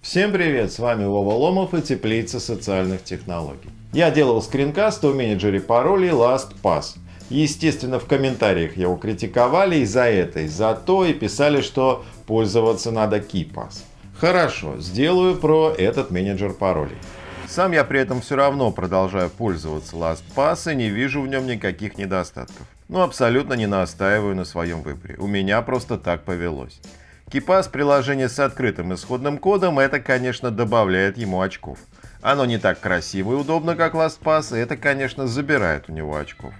Всем привет, с вами Вова Ломов и Теплица социальных технологий. Я делал скринкаст о менеджере паролей LastPass. Естественно, в комментариях его критиковали из-за это, из-за то и писали, что пользоваться надо KeyPass. Хорошо, сделаю про этот менеджер паролей. Сам я при этом все равно продолжаю пользоваться LastPass и не вижу в нем никаких недостатков. Но абсолютно не настаиваю на своем выборе. У меня просто так повелось. KeePass приложение с открытым исходным кодом, это, конечно, добавляет ему очков. Оно не так красиво и удобно, как LastPass, и это, конечно, забирает у него очков.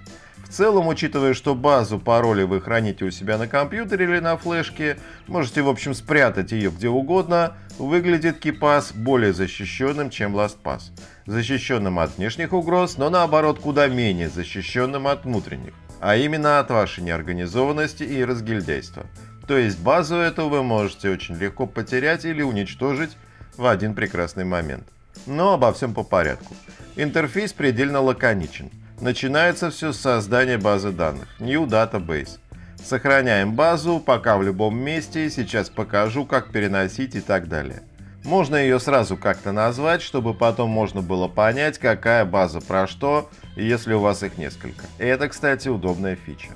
В целом, учитывая, что базу паролей вы храните у себя на компьютере или на флешке, можете, в общем, спрятать ее где угодно, выглядит KeePass более защищенным, чем LastPass. Защищенным от внешних угроз, но наоборот куда менее защищенным от внутренних, а именно от вашей неорганизованности и разгильдяйства. То есть базу эту вы можете очень легко потерять или уничтожить в один прекрасный момент. Но обо всем по порядку. Интерфейс предельно лаконичен. Начинается все с создания базы данных, New Database. Сохраняем базу, пока в любом месте, сейчас покажу, как переносить и так далее. Можно ее сразу как-то назвать, чтобы потом можно было понять, какая база про что, если у вас их несколько. И это, кстати, удобная фича.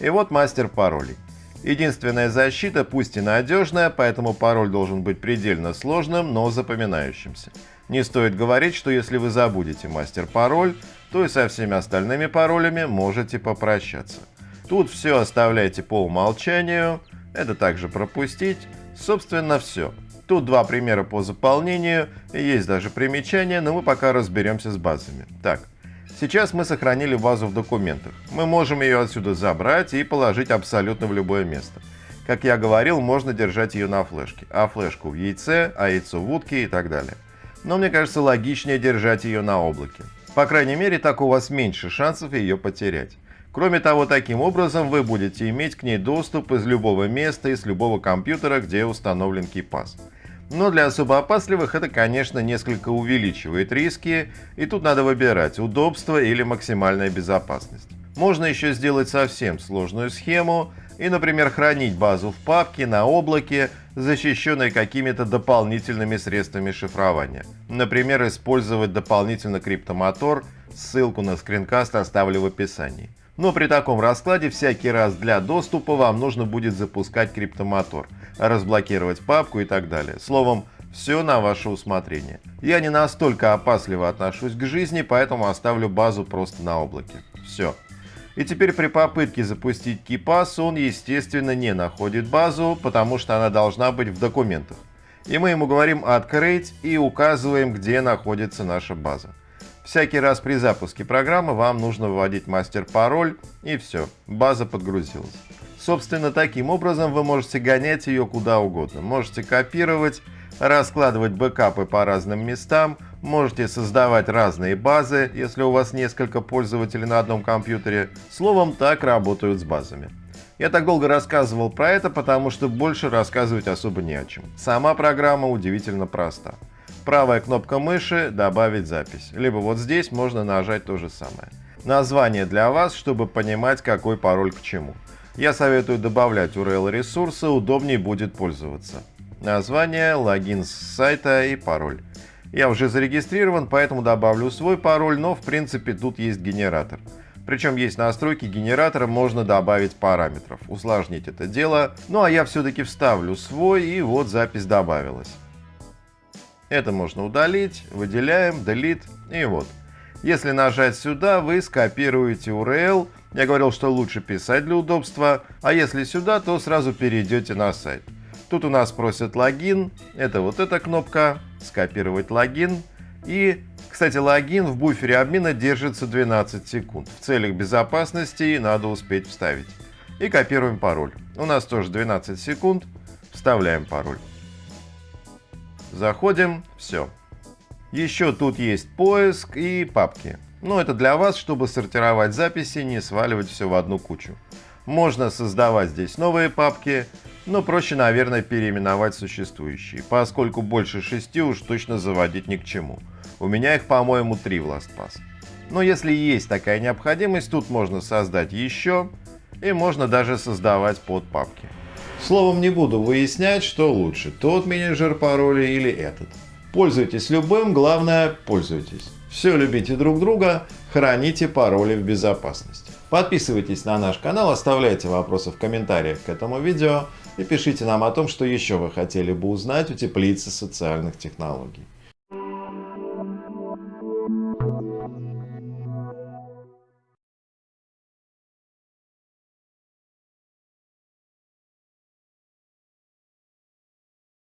И вот мастер паролей. Единственная защита, пусть и надежная, поэтому пароль должен быть предельно сложным, но запоминающимся. Не стоит говорить, что если вы забудете мастер-пароль, то и со всеми остальными паролями можете попрощаться. Тут все оставляйте по умолчанию, это также пропустить. Собственно, все. Тут два примера по заполнению, есть даже примечания, но мы пока разберемся с базами. Так, Сейчас мы сохранили базу в документах. Мы можем ее отсюда забрать и положить абсолютно в любое место. Как я говорил, можно держать ее на флешке, а флешку в яйце, а яйцо в утке и так далее. Но мне кажется логичнее держать ее на облаке. По крайней мере, так у вас меньше шансов ее потерять. Кроме того, таким образом вы будете иметь к ней доступ из любого места и с любого компьютера, где установлен KeyPass. Но для особо опасливых это, конечно, несколько увеличивает риски, и тут надо выбирать удобство или максимальная безопасность. Можно еще сделать совсем сложную схему и, например, хранить базу в папке на облаке, защищенной какими-то дополнительными средствами шифрования. Например, использовать дополнительно криптомотор, ссылку на скринкаст оставлю в описании. Но при таком раскладе всякий раз для доступа вам нужно будет запускать криптомотор – разблокировать папку и так далее. Словом, все на ваше усмотрение. Я не настолько опасливо отношусь к жизни, поэтому оставлю базу просто на облаке. Все. И теперь при попытке запустить KeePass он, естественно, не находит базу, потому что она должна быть в документах. И мы ему говорим «Открыть» и указываем, где находится наша база. Всякий раз при запуске программы вам нужно вводить мастер-пароль, и все, база подгрузилась. Собственно, таким образом вы можете гонять ее куда угодно. Можете копировать, раскладывать бэкапы по разным местам, можете создавать разные базы, если у вас несколько пользователей на одном компьютере. Словом, так работают с базами. Я так долго рассказывал про это, потому что больше рассказывать особо не о чем. Сама программа удивительно проста. Правая кнопка мыши «Добавить запись». Либо вот здесь можно нажать то же самое. Название для вас, чтобы понимать, какой пароль к чему. Я советую добавлять URL ресурса, удобнее будет пользоваться. Название, логин с сайта и пароль. Я уже зарегистрирован, поэтому добавлю свой пароль, но в принципе тут есть генератор. Причем есть настройки генератора, можно добавить параметров, усложнить это дело. Ну а я все-таки вставлю свой, и вот запись добавилась. Это можно удалить, выделяем, delete, и вот. Если нажать сюда, вы скопируете URL, я говорил, что лучше писать для удобства, а если сюда, то сразу перейдете на сайт. Тут у нас просят логин, это вот эта кнопка, скопировать логин. И, кстати, логин в буфере обмена держится 12 секунд. В целях безопасности надо успеть вставить. И копируем пароль. У нас тоже 12 секунд, вставляем пароль. Заходим, все. Еще тут есть поиск и папки. Но это для вас, чтобы сортировать записи, не сваливать все в одну кучу. Можно создавать здесь новые папки, но проще, наверное, переименовать существующие, поскольку больше шести уж точно заводить ни к чему. У меня их, по-моему, три в LastPass. Но если есть такая необходимость, тут можно создать еще, и можно даже создавать подпапки. Словом, не буду выяснять, что лучше, тот менеджер паролей или этот. Пользуйтесь любым, главное – пользуйтесь. Все любите друг друга, храните пароли в безопасности. Подписывайтесь на наш канал, оставляйте вопросы в комментариях к этому видео и пишите нам о том, что еще вы хотели бы узнать у теплицы социальных технологий.